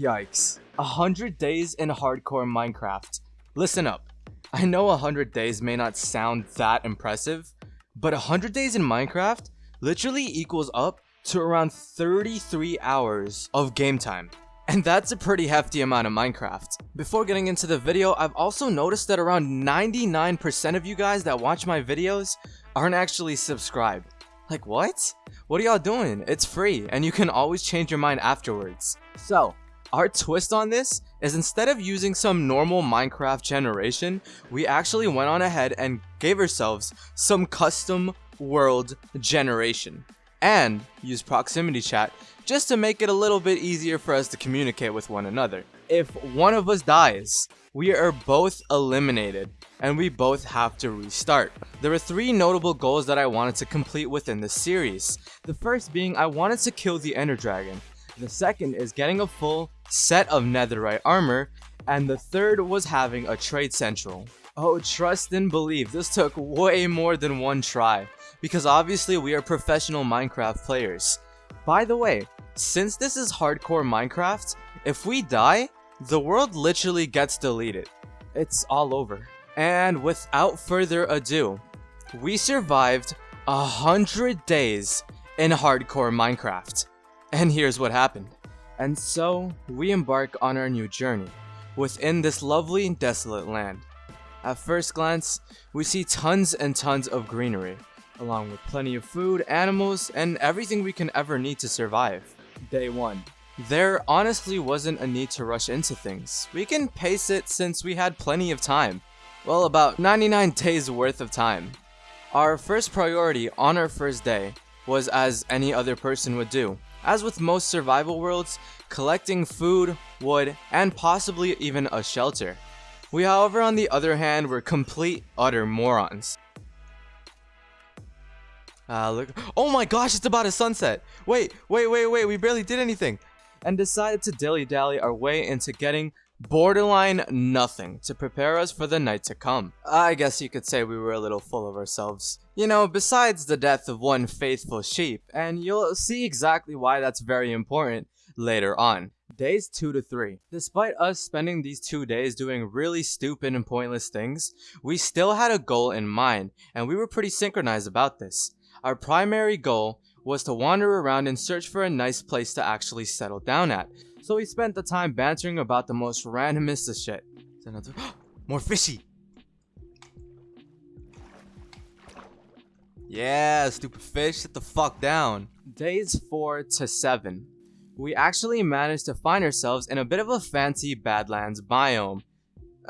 Yikes. 100 days in hardcore Minecraft. Listen up. I know 100 days may not sound that impressive, but 100 days in Minecraft literally equals up to around 33 hours of game time. And that's a pretty hefty amount of Minecraft. Before getting into the video, I've also noticed that around 99% of you guys that watch my videos aren't actually subscribed. Like what? What are y'all doing? It's free and you can always change your mind afterwards. So, our twist on this is instead of using some normal Minecraft generation, we actually went on ahead and gave ourselves some custom world generation and used proximity chat just to make it a little bit easier for us to communicate with one another. If one of us dies, we are both eliminated and we both have to restart. There are three notable goals that I wanted to complete within this series. The first being I wanted to kill the Ender Dragon. The second is getting a full set of netherite armor. And the third was having a trade central. Oh, trust and believe, this took way more than one try. Because obviously we are professional Minecraft players. By the way, since this is hardcore Minecraft, if we die, the world literally gets deleted. It's all over. And without further ado, we survived a hundred days in hardcore Minecraft. And here's what happened. And so, we embark on our new journey, within this lovely and desolate land. At first glance, we see tons and tons of greenery, along with plenty of food, animals, and everything we can ever need to survive. Day 1. There honestly wasn't a need to rush into things. We can pace it since we had plenty of time. Well, about 99 days worth of time. Our first priority on our first day was as any other person would do. As with most survival worlds, collecting food, wood, and possibly even a shelter. We however on the other hand were complete utter morons. Uh, look. Oh my gosh, it's about a sunset. Wait, wait, wait, wait, we barely did anything. And decided to dilly-dally our way into getting borderline nothing to prepare us for the night to come. I guess you could say we were a little full of ourselves. You know, besides the death of one faithful sheep, and you'll see exactly why that's very important later on. Days 2 to 3. Despite us spending these two days doing really stupid and pointless things, we still had a goal in mind, and we were pretty synchronized about this. Our primary goal was to wander around and search for a nice place to actually settle down at, so we spent the time bantering about the most randomest of shit. More fishy! Yeah, stupid fish, sit the fuck down. Days 4 to 7. We actually managed to find ourselves in a bit of a fancy Badlands biome.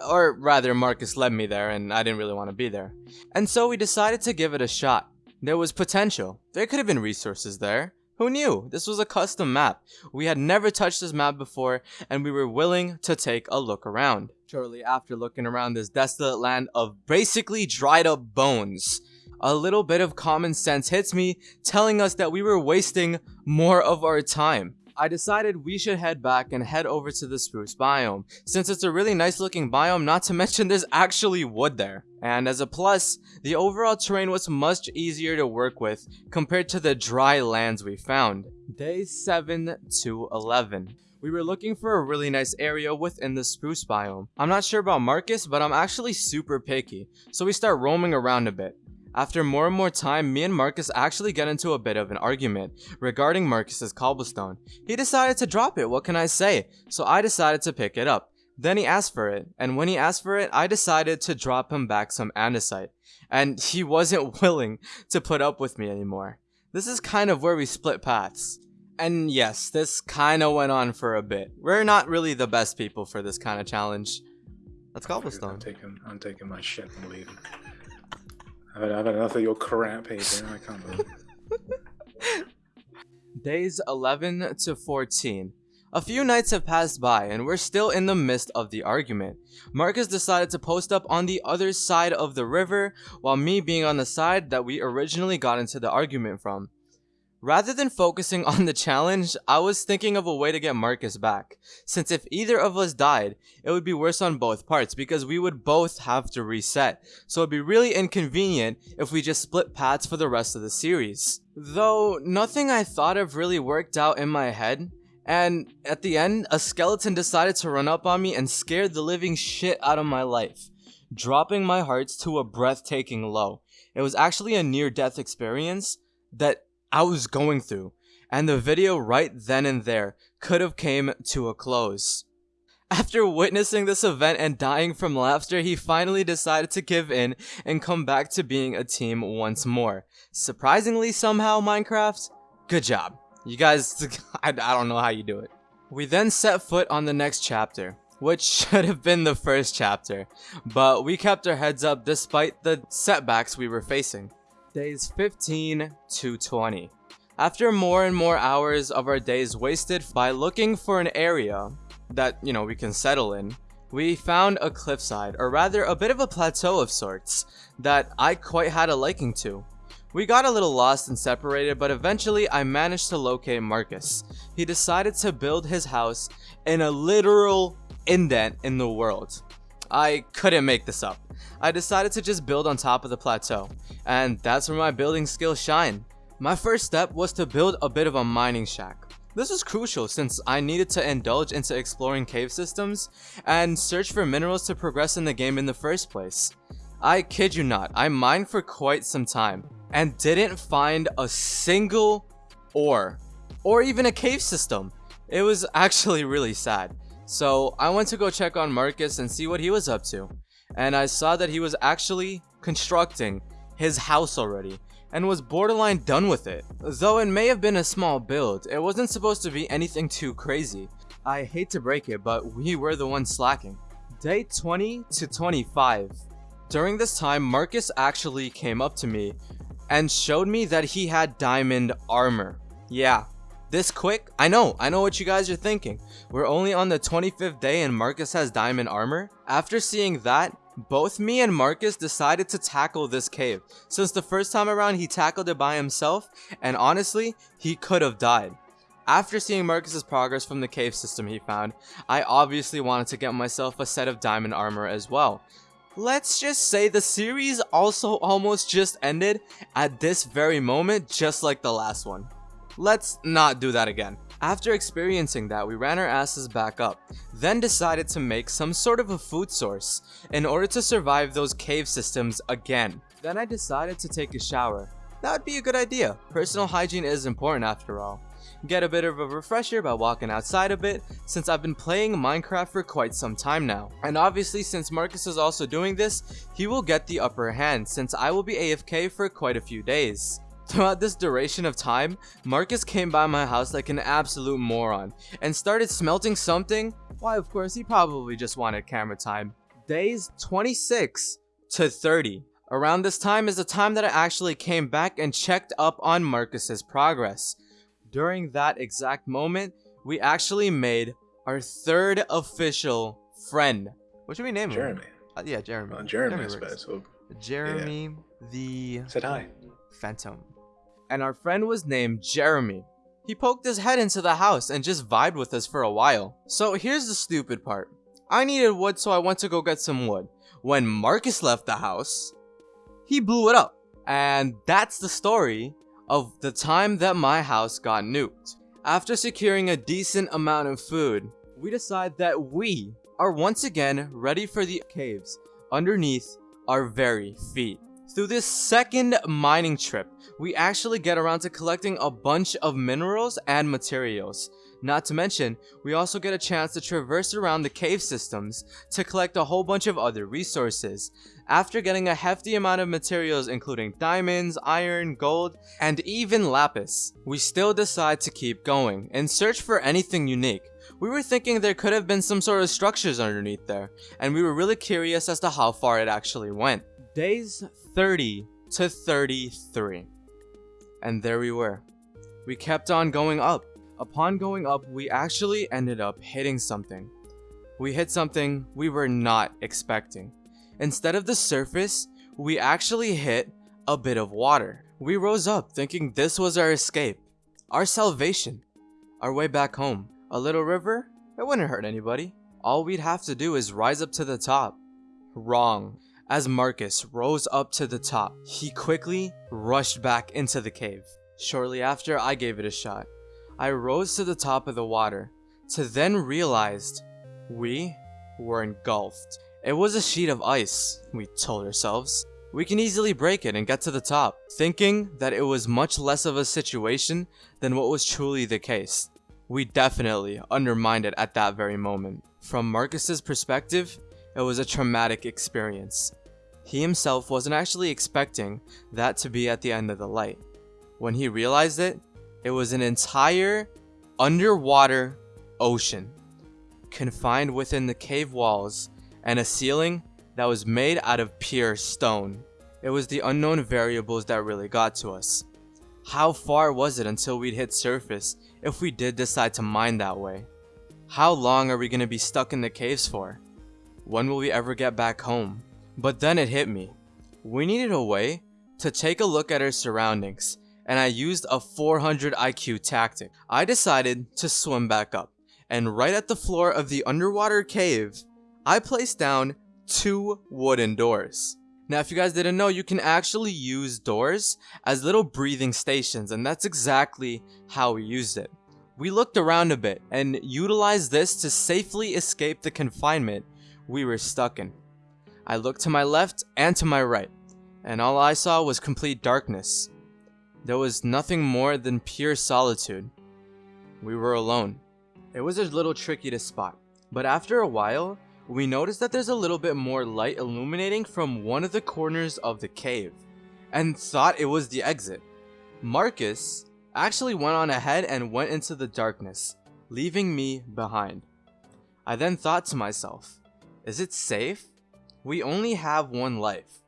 Or rather, Marcus led me there and I didn't really want to be there. And so we decided to give it a shot. There was potential. There could have been resources there. Who knew? This was a custom map. We had never touched this map before, and we were willing to take a look around. Shortly after looking around this desolate land of basically dried up bones, a little bit of common sense hits me, telling us that we were wasting more of our time. I decided we should head back and head over to the spruce biome, since it's a really nice looking biome not to mention there's actually wood there. And as a plus, the overall terrain was much easier to work with compared to the dry lands we found. Day 7 to 11. We were looking for a really nice area within the spruce biome. I'm not sure about Marcus, but I'm actually super picky, so we start roaming around a bit. After more and more time, me and Marcus actually get into a bit of an argument regarding Marcus's cobblestone. He decided to drop it, what can I say? So I decided to pick it up. Then he asked for it, and when he asked for it, I decided to drop him back some andesite. And he wasn't willing to put up with me anymore. This is kind of where we split paths. And yes, this kind of went on for a bit. We're not really the best people for this kind of challenge. That's cobblestone. I'm taking, I'm taking my shit and leaving. I've had, enough of your crap here. I can't believe Days 11 to 14. A few nights have passed by and we're still in the midst of the argument. Marcus decided to post up on the other side of the river while me being on the side that we originally got into the argument from. Rather than focusing on the challenge, I was thinking of a way to get Marcus back, since if either of us died, it would be worse on both parts because we would both have to reset, so it'd be really inconvenient if we just split paths for the rest of the series. Though, nothing I thought of really worked out in my head, And at the end, a skeleton decided to run up on me and scared the living shit out of my life, dropping my hearts to a breathtaking low. It was actually a near death experience that I was going through, and the video right then and there could have came to a close. After witnessing this event and dying from laughter, he finally decided to give in and come back to being a team once more. Surprisingly somehow, Minecraft, good job. You guys, I, I don't know how you do it. We then set foot on the next chapter, which should have been the first chapter, but we kept our heads up despite the setbacks we were facing. Days 15 to 20. After more and more hours of our days wasted by looking for an area that, you know, we can settle in, we found a cliffside, or rather a bit of a plateau of sorts, that I quite had a liking to. We got a little lost and separated, but eventually I managed to locate Marcus. He decided to build his house in a literal indent in the world. I couldn't make this up. I decided to just build on top of the plateau, and that's where my building skills shine. My first step was to build a bit of a mining shack. This was crucial since I needed to indulge into exploring cave systems and search for minerals to progress in the game in the first place. I kid you not, I mined for quite some time and didn't find a single ore or even a cave system. It was actually really sad. So I went to go check on Marcus and see what he was up to. And I saw that he was actually constructing his house already and was borderline done with it. Though it may have been a small build, it wasn't supposed to be anything too crazy. I hate to break it, but we were the ones slacking. Day 20 to 25. During this time, Marcus actually came up to me and showed me that he had diamond armor. Yeah, this quick? I know, I know what you guys are thinking. We're only on the 25th day and Marcus has diamond armor? After seeing that, both me and Marcus decided to tackle this cave, since the first time around he tackled it by himself, and honestly, he could have died. After seeing Marcus's progress from the cave system he found, I obviously wanted to get myself a set of diamond armor as well. Let's just say the series also almost just ended at this very moment just like the last one. Let's not do that again. After experiencing that, we ran our asses back up, then decided to make some sort of a food source in order to survive those cave systems again. Then I decided to take a shower. That would be a good idea. Personal hygiene is important after all. Get a bit of a refresher by walking outside a bit, since I've been playing Minecraft for quite some time now. And obviously since Marcus is also doing this, he will get the upper hand since I will be AFK for quite a few days. Throughout this duration of time, Marcus came by my house like an absolute moron and started smelting something. Why, of course, he probably just wanted camera time. Days 26 to 30. Around this time is the time that I actually came back and checked up on Marcus's progress. During that exact moment, we actually made our third official friend. What should we name Jeremy. him? Uh, yeah, Jeremy. Uh, Jeremy, I works. suppose. Jeremy the said hi. Phantom. And our friend was named Jeremy. He poked his head into the house and just vibed with us for a while. So here's the stupid part. I needed wood so I went to go get some wood. When Marcus left the house, he blew it up. And that's the story of the time that my house got nuked. After securing a decent amount of food, we decide that we are once again ready for the caves underneath our very feet. Through this second mining trip, we actually get around to collecting a bunch of minerals and materials. Not to mention, we also get a chance to traverse around the cave systems to collect a whole bunch of other resources. After getting a hefty amount of materials including diamonds, iron, gold, and even lapis, we still decide to keep going and search for anything unique. We were thinking there could have been some sort of structures underneath there, and we were really curious as to how far it actually went. Days 30 to 33. And there we were. We kept on going up. Upon going up, we actually ended up hitting something. We hit something we were not expecting. Instead of the surface, we actually hit a bit of water. We rose up thinking this was our escape, our salvation, our way back home. A little river? It wouldn't hurt anybody. All we'd have to do is rise up to the top. Wrong. As Marcus rose up to the top, he quickly rushed back into the cave. Shortly after, I gave it a shot. I rose to the top of the water to then realized we were engulfed. It was a sheet of ice, we told ourselves. We can easily break it and get to the top, thinking that it was much less of a situation than what was truly the case. We definitely undermined it at that very moment. From Marcus's perspective, it was a traumatic experience. He himself wasn't actually expecting that to be at the end of the light. When he realized it, it was an entire underwater ocean, confined within the cave walls and a ceiling that was made out of pure stone. It was the unknown variables that really got to us. How far was it until we'd hit surface if we did decide to mine that way? How long are we going to be stuck in the caves for? When will we ever get back home? But then it hit me. We needed a way to take a look at our surroundings, and I used a 400 IQ tactic. I decided to swim back up, and right at the floor of the underwater cave, I placed down two wooden doors. Now, if you guys didn't know, you can actually use doors as little breathing stations, and that's exactly how we used it. We looked around a bit and utilized this to safely escape the confinement we were stuck in. I looked to my left and to my right, and all I saw was complete darkness. There was nothing more than pure solitude. We were alone. It was a little tricky to spot, but after a while, we noticed that there's a little bit more light illuminating from one of the corners of the cave, and thought it was the exit. Marcus actually went on ahead and went into the darkness, leaving me behind. I then thought to myself, is it safe? We only have one life.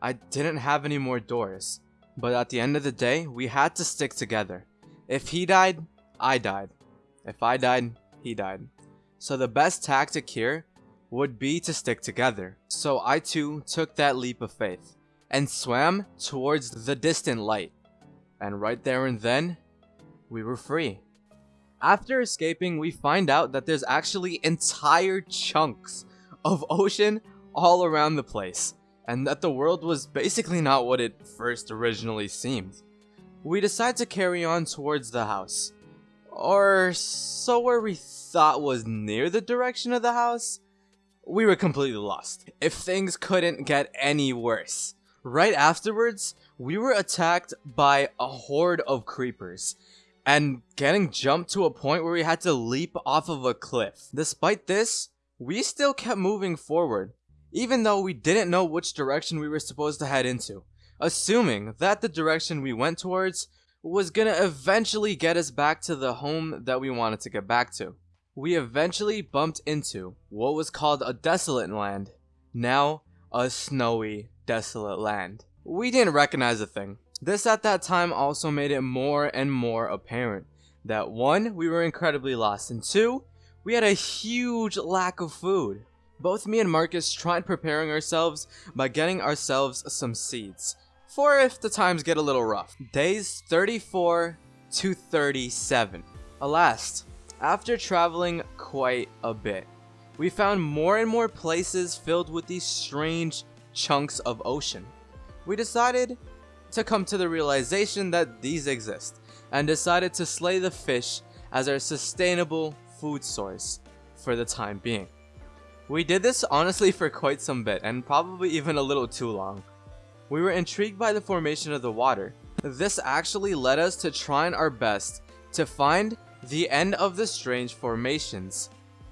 I didn't have any more doors, but at the end of the day, we had to stick together. If he died, I died. If I died, he died. So the best tactic here would be to stick together. So I too took that leap of faith and swam towards the distant light. And right there and then, we were free. After escaping, we find out that there's actually entire chunks of ocean all around the place, and that the world was basically not what it first originally seemed. We decide to carry on towards the house, or so where we thought was near the direction of the house, we were completely lost. If things couldn't get any worse. Right afterwards, we were attacked by a horde of creepers and getting jumped to a point where we had to leap off of a cliff. Despite this, we still kept moving forward, even though we didn't know which direction we were supposed to head into, assuming that the direction we went towards was gonna eventually get us back to the home that we wanted to get back to we eventually bumped into what was called a desolate land, now a snowy, desolate land. We didn't recognize a thing. This at that time also made it more and more apparent that one, we were incredibly lost, and two, we had a huge lack of food. Both me and Marcus tried preparing ourselves by getting ourselves some seeds, for if the times get a little rough. Days 34 to 37. Alas, after traveling quite a bit, we found more and more places filled with these strange chunks of ocean. We decided to come to the realization that these exist and decided to slay the fish as our sustainable food source for the time being. We did this honestly for quite some bit and probably even a little too long. We were intrigued by the formation of the water. This actually led us to trying our best to find the end of the strange formations.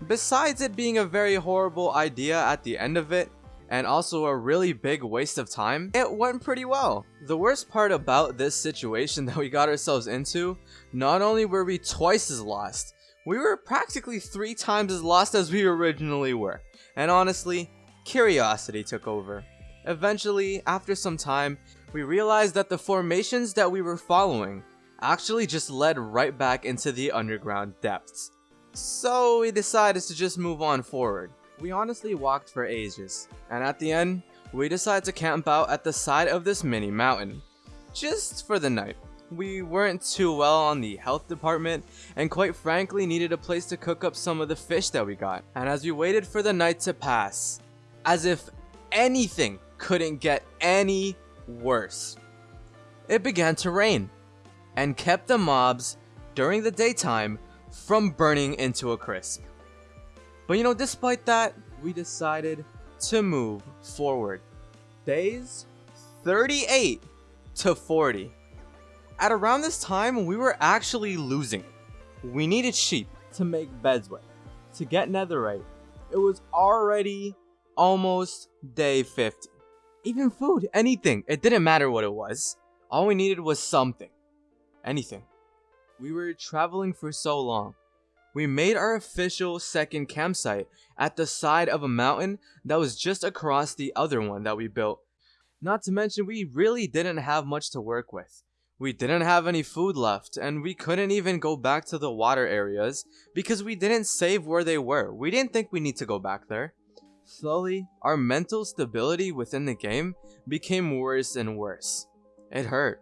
Besides it being a very horrible idea at the end of it, and also a really big waste of time, it went pretty well. The worst part about this situation that we got ourselves into, not only were we twice as lost, we were practically three times as lost as we originally were. And honestly, curiosity took over. Eventually, after some time, we realized that the formations that we were following actually just led right back into the underground depths. So we decided to just move on forward. We honestly walked for ages, and at the end, we decided to camp out at the side of this mini mountain, just for the night. We weren't too well on the health department, and quite frankly needed a place to cook up some of the fish that we got. And as we waited for the night to pass, as if anything couldn't get any worse, it began to rain and kept the mobs during the daytime from burning into a crisp. But you know, despite that, we decided to move forward. Days 38 to 40. At around this time, we were actually losing it. We needed sheep to make beds with, to get netherite. It was already almost day 50. Even food, anything, it didn't matter what it was. All we needed was something. Anything. We were traveling for so long. We made our official second campsite at the side of a mountain that was just across the other one that we built. Not to mention, we really didn't have much to work with. We didn't have any food left, and we couldn't even go back to the water areas because we didn't save where they were. We didn't think we need to go back there. Slowly, our mental stability within the game became worse and worse. It hurt.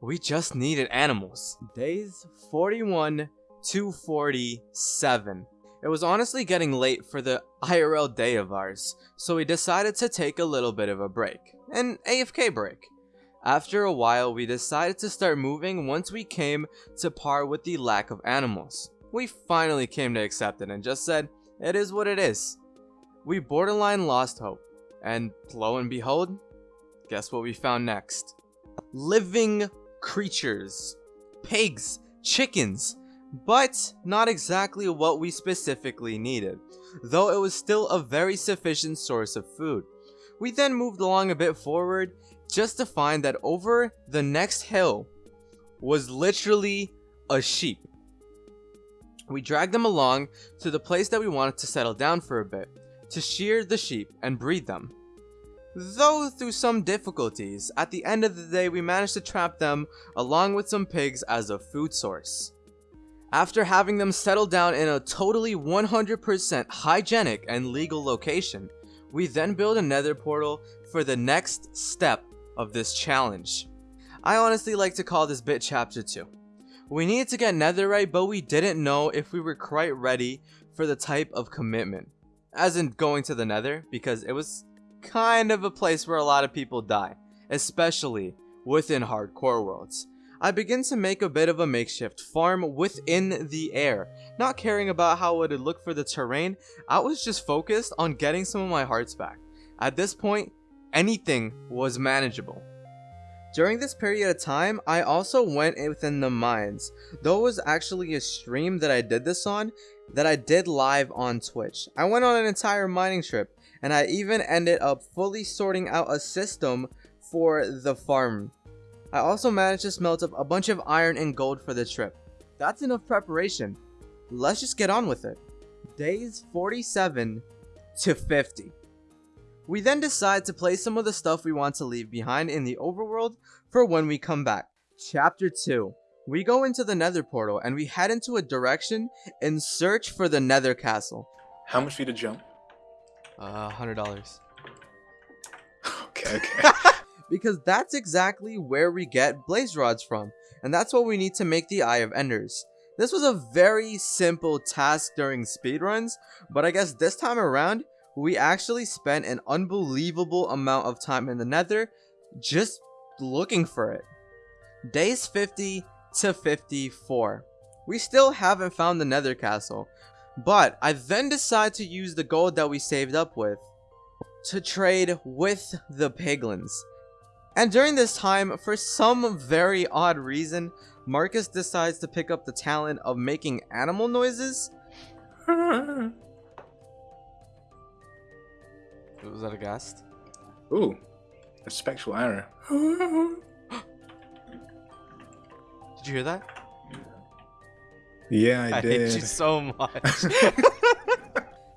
We just needed animals. Days 41 to 47. It was honestly getting late for the IRL day of ours, so we decided to take a little bit of a break. An AFK break. After a while, we decided to start moving once we came to par with the lack of animals. We finally came to accept it and just said, it is what it is. We borderline lost hope, and lo and behold, guess what we found next? Living creatures. Pigs, chickens, but not exactly what we specifically needed, though it was still a very sufficient source of food. We then moved along a bit forward just to find that over the next hill was literally a sheep. We dragged them along to the place that we wanted to settle down for a bit, to shear the sheep and breed them. Though through some difficulties, at the end of the day we managed to trap them along with some pigs as a food source. After having them settle down in a totally 100% hygienic and legal location, we then build a nether portal for the next step of this challenge. I honestly like to call this bit chapter 2. We needed to get netherite but we didn't know if we were quite ready for the type of commitment. As in going to the nether because it was kind of a place where a lot of people die, especially within hardcore worlds. I begin to make a bit of a makeshift farm within the air, not caring about how it would look for the terrain, I was just focused on getting some of my hearts back. At this point, anything was manageable. During this period of time, I also went within the mines, though it was actually a stream that I did this on, that I did live on Twitch. I went on an entire mining trip, and I even ended up fully sorting out a system for the farm. I also managed to smelt up a bunch of iron and gold for the trip. That's enough preparation. Let's just get on with it. Days 47 to 50. We then decide to place some of the stuff we want to leave behind in the overworld for when we come back. Chapter 2. We go into the nether portal and we head into a direction in search for the nether castle. How much for you to jump? Uh, $100. Okay, okay. because that's exactly where we get blaze rods from, and that's what we need to make the Eye of Enders. This was a very simple task during speedruns, but I guess this time around, we actually spent an unbelievable amount of time in the nether just looking for it. Days 50 to 54. We still haven't found the nether castle, but I then decide to use the gold that we saved up with to trade with the piglins. And during this time, for some very odd reason, Marcus decides to pick up the talent of making animal noises. Was that a ghast? Ooh, a spectral arrow. Did you hear that? Yeah, I, I did. hate you so much.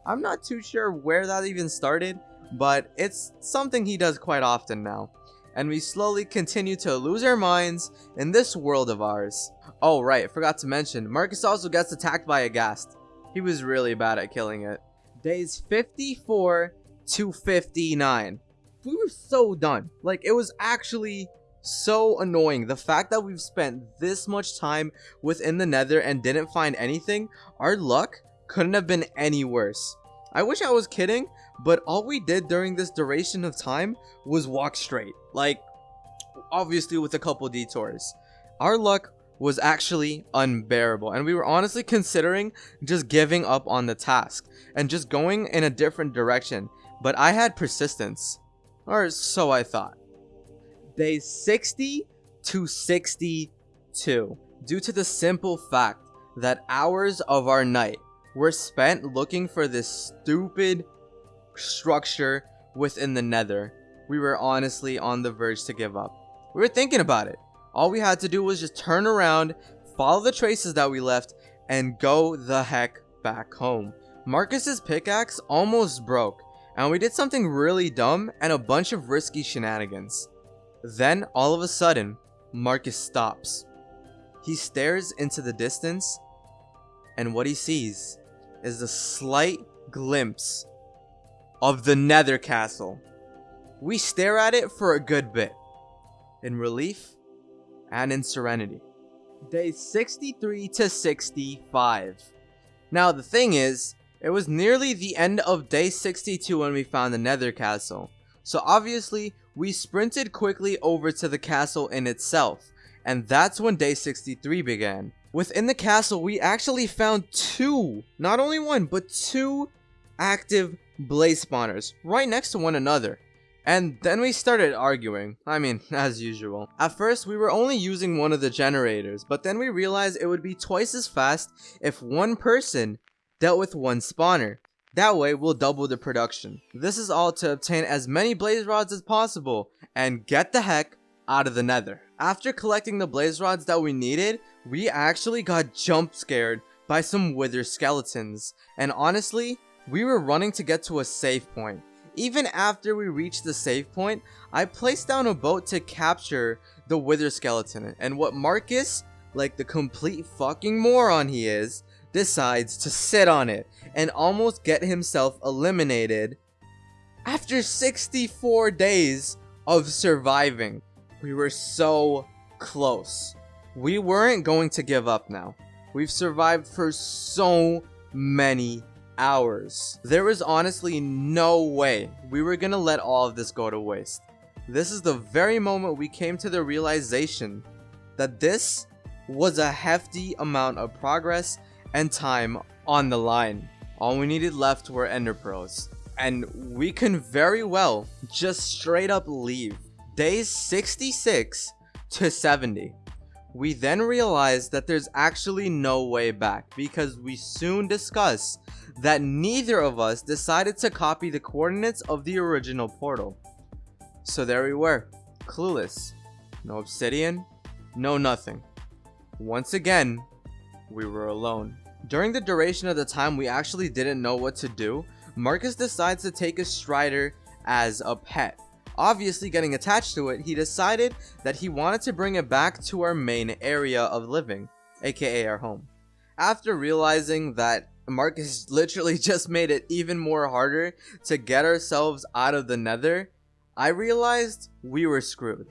I'm not too sure where that even started, but it's something he does quite often now. And we slowly continue to lose our minds in this world of ours. Oh right, forgot to mention, Marcus also gets attacked by a ghast. He was really bad at killing it. Days 54 to 59. We were so done. Like, it was actually so annoying. The fact that we've spent this much time within the nether and didn't find anything, our luck couldn't have been any worse. I wish I was kidding, but all we did during this duration of time was walk straight. Like, obviously with a couple detours. Our luck was actually unbearable and we were honestly considering just giving up on the task and just going in a different direction but I had persistence or so I thought. Day 60 to 62 due to the simple fact that hours of our night were spent looking for this stupid structure within the nether. We were honestly on the verge to give up. We were thinking about it. All we had to do was just turn around, follow the traces that we left, and go the heck back home. Marcus's pickaxe almost broke, and we did something really dumb and a bunch of risky shenanigans. Then, all of a sudden, Marcus stops. He stares into the distance, and what he sees is a slight glimpse of the Nether Castle. We stare at it for a good bit, in relief and in serenity. Day 63 to 65. Now, the thing is, it was nearly the end of day 62 when we found the Nether Castle. So obviously, we sprinted quickly over to the castle in itself, and that's when day 63 began. Within the castle, we actually found two, not only one, but two active blaze spawners right next to one another. And then we started arguing, I mean, as usual. At first, we were only using one of the generators, but then we realized it would be twice as fast if one person dealt with one spawner. That way, we'll double the production. This is all to obtain as many blaze rods as possible, and get the heck out of the nether. After collecting the blaze rods that we needed, we actually got jump scared by some wither skeletons, and honestly, we were running to get to a safe point. Even after we reached the safe point, I placed down a boat to capture the wither skeleton, and what Marcus, like the complete fucking moron he is, decides to sit on it and almost get himself eliminated after 64 days of surviving. We were so close. We weren't going to give up now. We've survived for so many hours. There was honestly no way we were gonna let all of this go to waste. This is the very moment we came to the realization that this was a hefty amount of progress and time on the line. All we needed left were ender pearls. And we can very well just straight up leave. Days 66 to 70. We then realized that there's actually no way back because we soon discuss that neither of us decided to copy the coordinates of the original portal. So there we were, clueless. No obsidian, no nothing. Once again, we were alone. During the duration of the time we actually didn't know what to do, Marcus decides to take a Strider as a pet. Obviously getting attached to it, he decided that he wanted to bring it back to our main area of living, aka our home. After realizing that Marcus literally just made it even more harder to get ourselves out of the nether, I realized we were screwed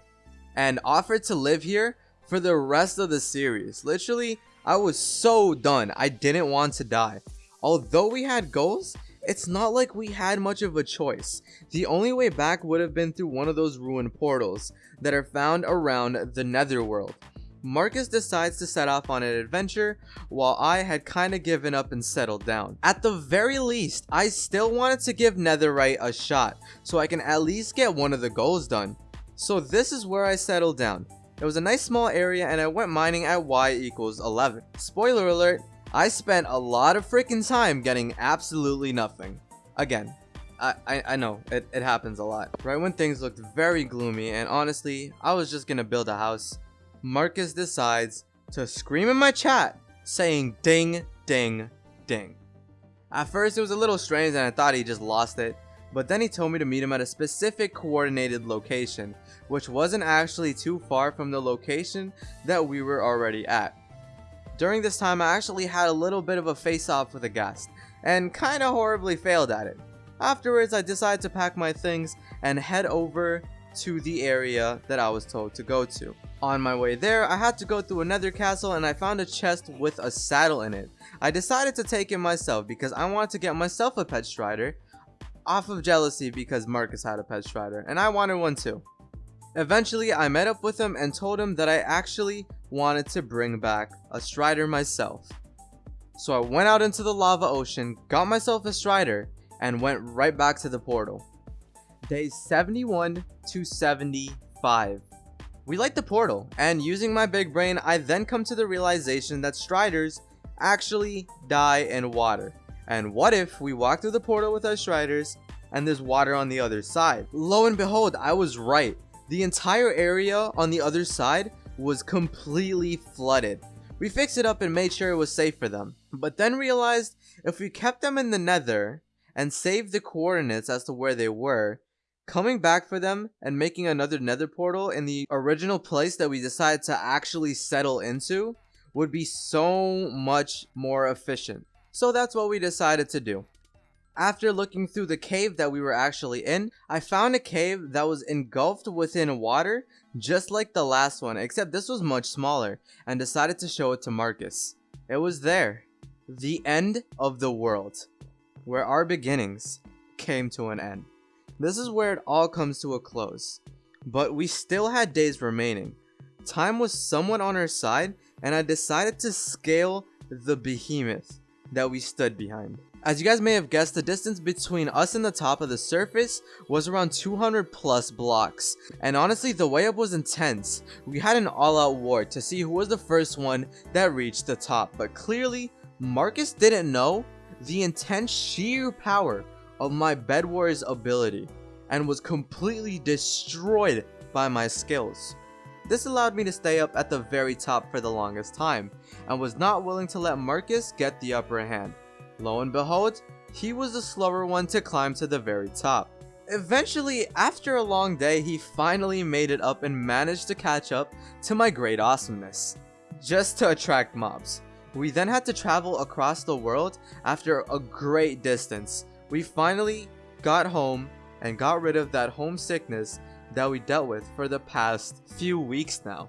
and offered to live here for the rest of the series. Literally, I was so done. I didn't want to die. Although we had goals, it's not like we had much of a choice. The only way back would have been through one of those ruined portals that are found around the netherworld. Marcus decides to set off on an adventure while I had kinda given up and settled down. At the very least, I still wanted to give Netherite a shot so I can at least get one of the goals done. So this is where I settled down. It was a nice small area and I went mining at y equals 11. Spoiler alert, I spent a lot of freaking time getting absolutely nothing. Again, I, I, I know, it, it happens a lot. Right when things looked very gloomy and honestly, I was just gonna build a house. Marcus decides to scream in my chat saying ding, ding, ding. At first it was a little strange and I thought he just lost it, but then he told me to meet him at a specific coordinated location, which wasn't actually too far from the location that we were already at. During this time I actually had a little bit of a face off with a ghast, and kinda horribly failed at it. Afterwards I decided to pack my things and head over to the area that I was told to go to. On my way there, I had to go through another castle and I found a chest with a saddle in it. I decided to take it myself because I wanted to get myself a pet strider off of jealousy because Marcus had a pet strider and I wanted one too. Eventually, I met up with him and told him that I actually wanted to bring back a Strider myself. So I went out into the lava ocean, got myself a Strider, and went right back to the portal. Day 71 to 75. We like the portal, and using my big brain, I then come to the realization that Striders actually die in water. And what if we walk through the portal with our Striders and there's water on the other side? Lo and behold, I was right. The entire area on the other side was completely flooded. We fixed it up and made sure it was safe for them, but then realized if we kept them in the nether and saved the coordinates as to where they were, coming back for them and making another nether portal in the original place that we decided to actually settle into would be so much more efficient. So that's what we decided to do. After looking through the cave that we were actually in, I found a cave that was engulfed within water just like the last one except this was much smaller and decided to show it to Marcus. It was there. The end of the world. Where our beginnings came to an end. This is where it all comes to a close. But we still had days remaining. Time was somewhat on our side and I decided to scale the behemoth that we stood behind. As you guys may have guessed, the distance between us and the top of the surface was around 200 plus blocks. And honestly, the way up was intense. We had an all-out war to see who was the first one that reached the top. But clearly, Marcus didn't know the intense sheer power of my Bed Wars ability and was completely destroyed by my skills. This allowed me to stay up at the very top for the longest time and was not willing to let Marcus get the upper hand. Lo and behold, he was the slower one to climb to the very top. Eventually, after a long day, he finally made it up and managed to catch up to my great awesomeness. Just to attract mobs. We then had to travel across the world after a great distance. We finally got home and got rid of that homesickness that we dealt with for the past few weeks now.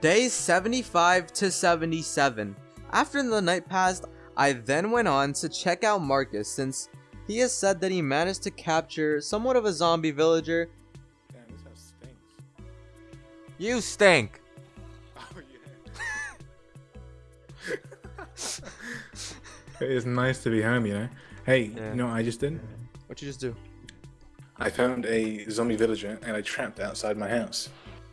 Days 75 to 77. After the night passed, I then went on to check out Marcus since he has said that he managed to capture somewhat of a zombie villager. Damn, this house stinks. You stink! Oh yeah. it's nice to be home, you know. Hey, Yeah. you know what I just did? What you just do? I found a zombie villager and I trapped outside my house.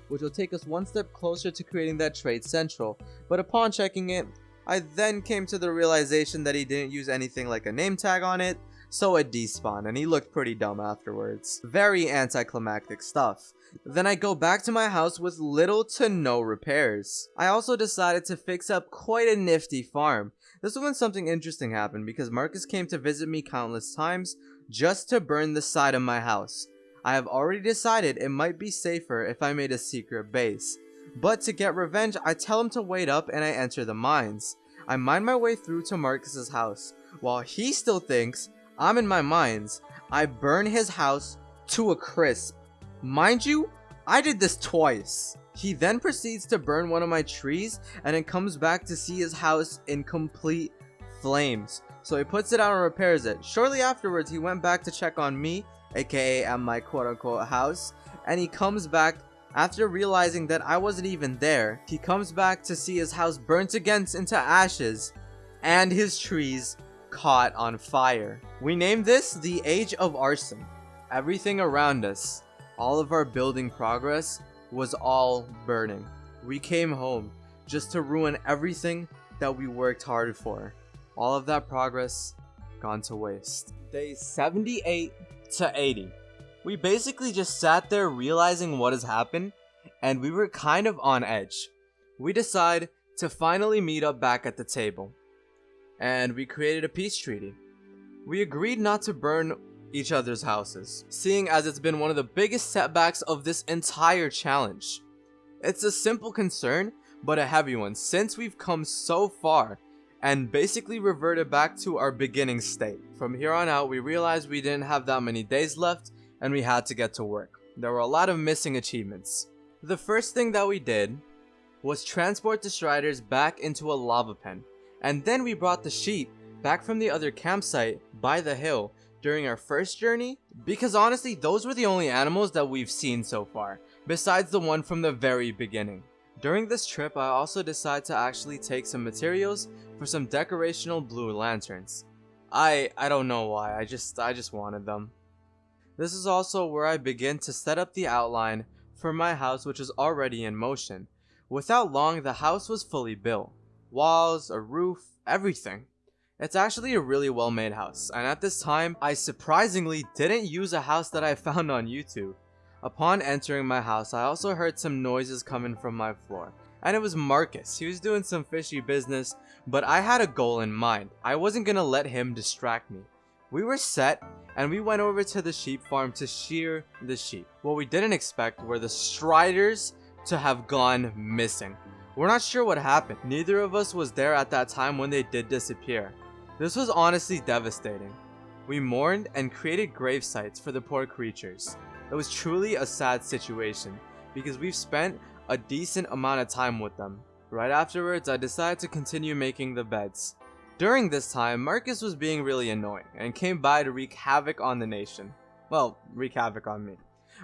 Which will take us one step closer to creating that trade central. But upon checking it, I then came to the realization that he didn't use anything like a name tag on it, so it despawned and he looked pretty dumb afterwards. Very anticlimactic stuff. Then I go back to my house with little to no repairs. I also decided to fix up quite a nifty farm. This is when something interesting happened because Marcus came to visit me countless times just to burn the side of my house. I have already decided it might be safer if I made a secret base. But to get revenge, I tell him to wait up and I enter the mines. I mine my way through to Marcus's house. While he still thinks I'm in my mines, I burn his house to a crisp. Mind you, I did this twice. He then proceeds to burn one of my trees and then comes back to see his house in complete flames. So he puts it out and repairs it. Shortly afterwards, he went back to check on me, aka at my quote unquote house, and he comes back after realizing that I wasn't even there. He comes back to see his house burnt against into ashes and his trees caught on fire. We name this the Age of Arson. Everything around us, all of our building progress, was all burning. We came home just to ruin everything that we worked hard for. All of that progress gone to waste. Day 78 to 80. We basically just sat there realizing what has happened and we were kind of on edge. We decide to finally meet up back at the table and we created a peace treaty. We agreed not to burn each other's houses, seeing as it's been one of the biggest setbacks of this entire challenge. It's a simple concern, but a heavy one since we've come so far and basically reverted back to our beginning state. From here on out, we realized we didn't have that many days left and we had to get to work. There were a lot of missing achievements. The first thing that we did was transport the Striders back into a lava pen, and then we brought the sheep back from the other campsite by the hill during our first journey because honestly those were the only animals that we've seen so far besides the one from the very beginning. During this trip, I also decided to actually take some materials for some decorational blue lanterns. I I don't know why, I just I just wanted them. This is also where I begin to set up the outline for my house which is already in motion. Without long, the house was fully built. Walls, a roof, everything. It's actually a really well made house, and at this time, I surprisingly didn't use a house that I found on YouTube. Upon entering my house, I also heard some noises coming from my floor. And it was Marcus. He was doing some fishy business, but I had a goal in mind. I wasn't gonna let him distract me. We were set, and we went over to the sheep farm to shear the sheep. What we didn't expect were the striders to have gone missing. We're not sure what happened. Neither of us was there at that time when they did disappear. This was honestly devastating. We mourned and created grave sites for the poor creatures. It was truly a sad situation because we've spent a decent amount of time with them. Right afterwards, I decided to continue making the beds. During this time, Marcus was being really annoying and came by to wreak havoc on the nation. Well, wreak havoc on me.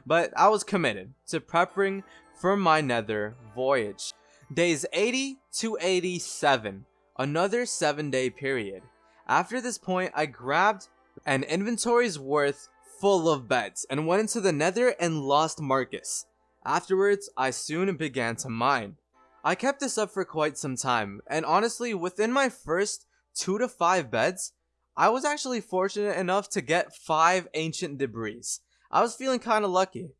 But I was committed to prepping for my nether voyage. Days 80 to 87, another 7 day period. After this point, I grabbed an inventory's worth full of beds and went into the nether and lost Marcus. Afterwards, I soon began to mine. I kept this up for quite some time, and honestly, within my first 2 to 5 beds, I was actually fortunate enough to get 5 ancient debris. I was feeling kinda lucky.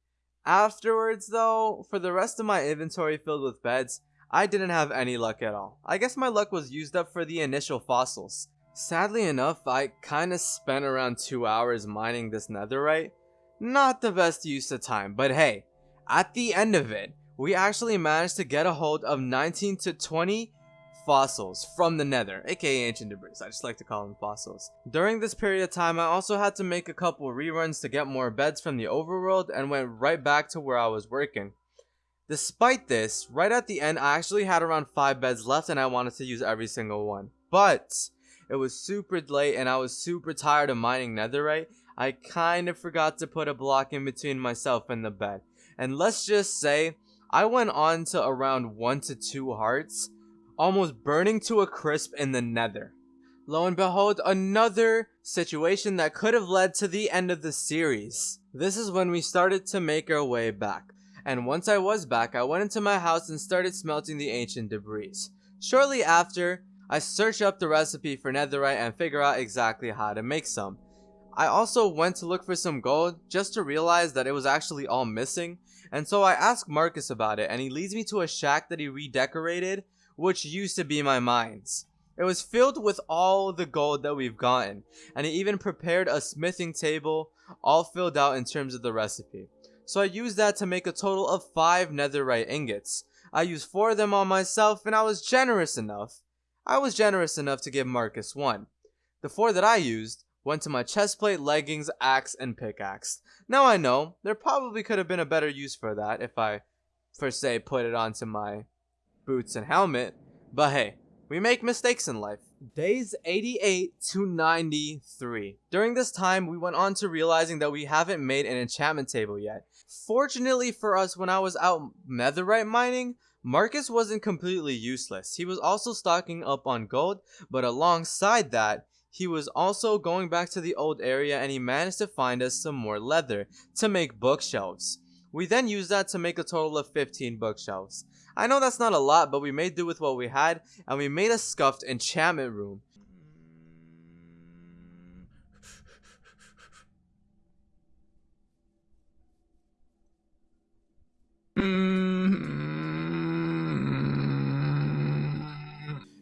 Afterwards though, for the rest of my inventory filled with beds, I didn't have any luck at all. I guess my luck was used up for the initial fossils. Sadly enough, I kinda spent around 2 hours mining this netherite. Not the best use of time, but hey, at the end of it, we actually managed to get a hold of 19 to 20 fossils from the nether, aka ancient debris. I just like to call them fossils. During this period of time, I also had to make a couple reruns to get more beds from the overworld and went right back to where I was working. Despite this, right at the end, I actually had around 5 beds left and I wanted to use every single one. But, it was super late and I was super tired of mining netherite. I kind of forgot to put a block in between myself and the bed. And let's just say, I went on to around 1 to 2 hearts, almost burning to a crisp in the nether. Lo and behold, another situation that could have led to the end of the series. This is when we started to make our way back. And once I was back, I went into my house and started smelting the ancient debris. Shortly after, I search up the recipe for netherite and figure out exactly how to make some. I also went to look for some gold just to realize that it was actually all missing and so I asked Marcus about it and he leads me to a shack that he redecorated which used to be my mines. It was filled with all the gold that we've gotten and he even prepared a smithing table all filled out in terms of the recipe. So I used that to make a total of 5 netherite ingots. I used 4 of them on myself and I was generous enough I was generous enough to give Marcus one. The four that I used went to my chestplate, leggings, axe, and pickaxe. Now I know, there probably could have been a better use for that if I, per se, put it onto my boots and helmet, but hey, we make mistakes in life. Days 88 to 93. During this time, we went on to realizing that we haven't made an enchantment table yet. Fortunately for us, when I was out netherite mining, Marcus wasn't completely useless. He was also stocking up on gold, but alongside that, he was also going back to the old area and he managed to find us some more leather to make bookshelves. We then used that to make a total of 15 bookshelves. I know that's not a lot, but we made do with what we had, and we made a scuffed enchantment room.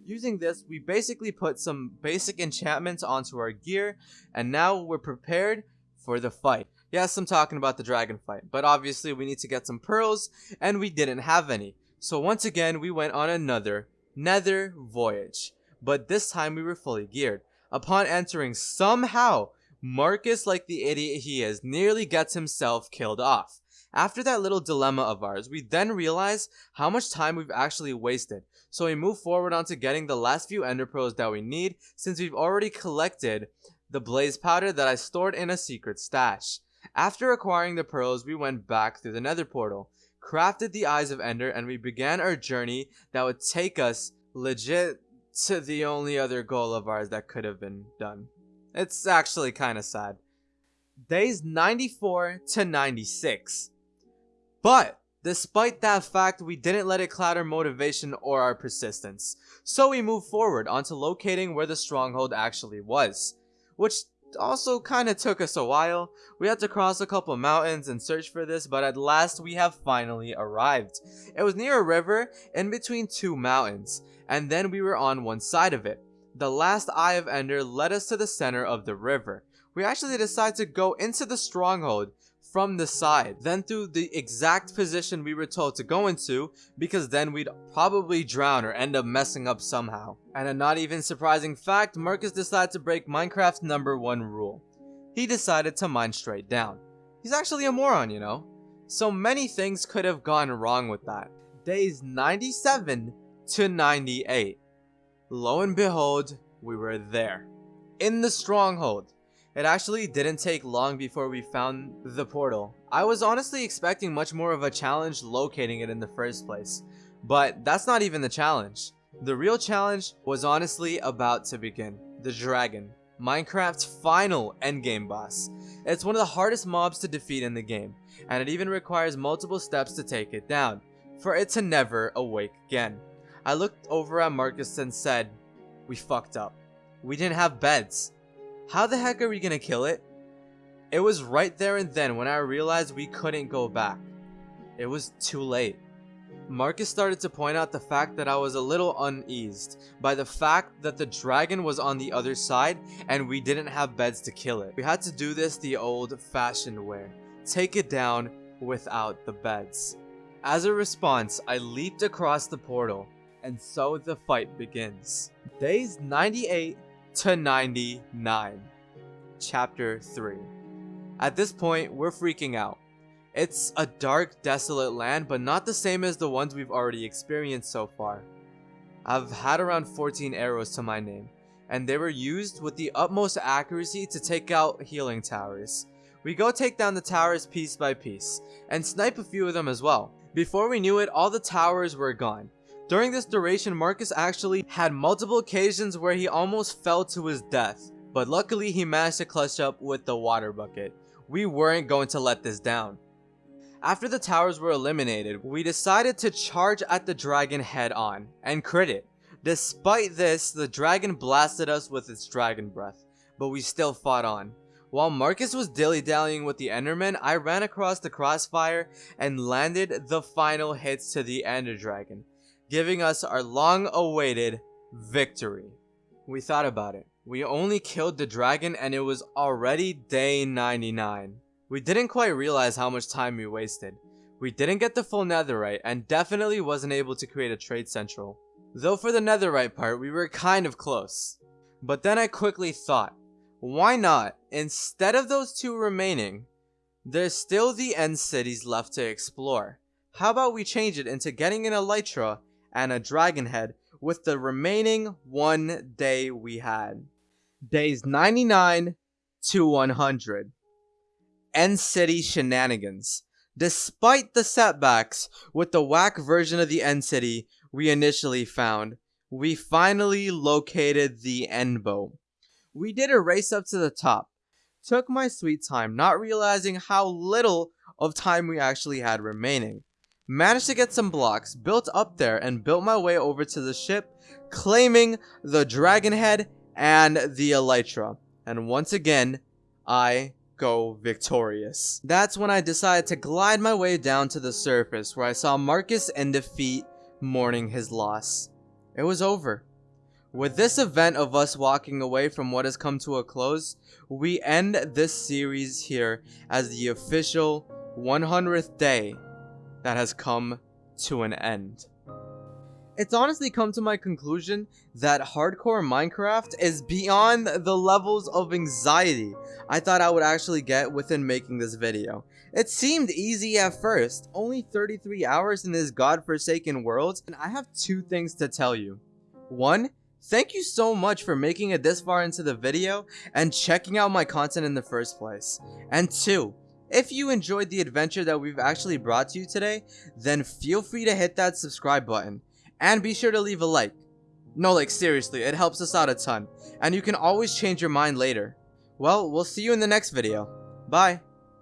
Using this, we basically put some basic enchantments onto our gear, and now we're prepared for the fight. Yes, I'm talking about the dragon fight, but obviously we need to get some pearls, and we didn't have any. So once again, we went on another nether voyage, but this time we were fully geared. Upon entering, somehow, Marcus, like the idiot he is, nearly gets himself killed off. After that little dilemma of ours, we then realize how much time we've actually wasted. So we move forward onto getting the last few ender pearls that we need since we've already collected the blaze powder that I stored in a secret stash. After acquiring the pearls, we went back through the nether portal, crafted the Eyes of Ender, and we began our journey that would take us legit to the only other goal of ours that could have been done. It's actually kind of sad. Days 94 to 96. But despite that fact, we didn't let it cloud our motivation or our persistence. So we moved forward onto locating where the stronghold actually was, which also kind of took us a while. We had to cross a couple mountains and search for this, but at last we have finally arrived. It was near a river in between two mountains, and then we were on one side of it. The last Eye of Ender led us to the center of the river. We actually decided to go into the stronghold from the side, then through the exact position we were told to go into, because then we'd probably drown or end up messing up somehow. And a not even surprising fact, Marcus decided to break Minecraft's number one rule. He decided to mine straight down. He's actually a moron, you know? So many things could have gone wrong with that. Days 97 to 98. Lo and behold, we were there. In the stronghold. It actually didn't take long before we found the portal. I was honestly expecting much more of a challenge locating it in the first place, but that's not even the challenge. The real challenge was honestly about to begin. The dragon. Minecraft's final endgame boss. It's one of the hardest mobs to defeat in the game, and it even requires multiple steps to take it down, for it to never awake again. I looked over at Marcus and said, we fucked up. We didn't have beds. How the heck are we gonna kill it? It was right there and then when I realized we couldn't go back. It was too late. Marcus started to point out the fact that I was a little uneased by the fact that the dragon was on the other side and we didn't have beds to kill it. We had to do this the old fashioned way. Take it down without the beds. As a response, I leaped across the portal and so the fight begins. Days 98 to 99. Chapter 3. At this point, we're freaking out. It's a dark, desolate land, but not the same as the ones we've already experienced so far. I've had around 14 arrows to my name, and they were used with the utmost accuracy to take out healing towers. We go take down the towers piece by piece, and snipe a few of them as well. Before we knew it, all the towers were gone, during this duration, Marcus actually had multiple occasions where he almost fell to his death, but luckily he managed to clutch up with the water bucket. We weren't going to let this down. After the towers were eliminated, we decided to charge at the dragon head on and crit it. Despite this, the dragon blasted us with its dragon breath, but we still fought on. While Marcus was dilly-dallying with the Enderman, I ran across the crossfire and landed the final hits to the Ender Dragon giving us our long-awaited victory. We thought about it. We only killed the dragon and it was already day 99. We didn't quite realize how much time we wasted. We didn't get the full netherite and definitely wasn't able to create a trade central. Though for the netherite part, we were kind of close. But then I quickly thought, why not, instead of those two remaining, there's still the end cities left to explore. How about we change it into getting an elytra and a dragon head with the remaining one day we had. Days 99 to 100. End City Shenanigans. Despite the setbacks with the whack version of the End City we initially found, we finally located the End Boat. We did a race up to the top. Took my sweet time, not realizing how little of time we actually had remaining. Managed to get some blocks, built up there, and built my way over to the ship, claiming the dragon head and the elytra. And once again, I go victorious. That's when I decided to glide my way down to the surface where I saw Marcus in defeat mourning his loss. It was over. With this event of us walking away from what has come to a close, we end this series here as the official 100th day that has come to an end. It's honestly come to my conclusion that hardcore Minecraft is beyond the levels of anxiety I thought I would actually get within making this video. It seemed easy at first, only 33 hours in this godforsaken world, and I have two things to tell you. One, thank you so much for making it this far into the video and checking out my content in the first place. And two, If you enjoyed the adventure that we've actually brought to you today, then feel free to hit that subscribe button. And be sure to leave a like. No, like seriously, it helps us out a ton. And you can always change your mind later. Well, we'll see you in the next video. Bye.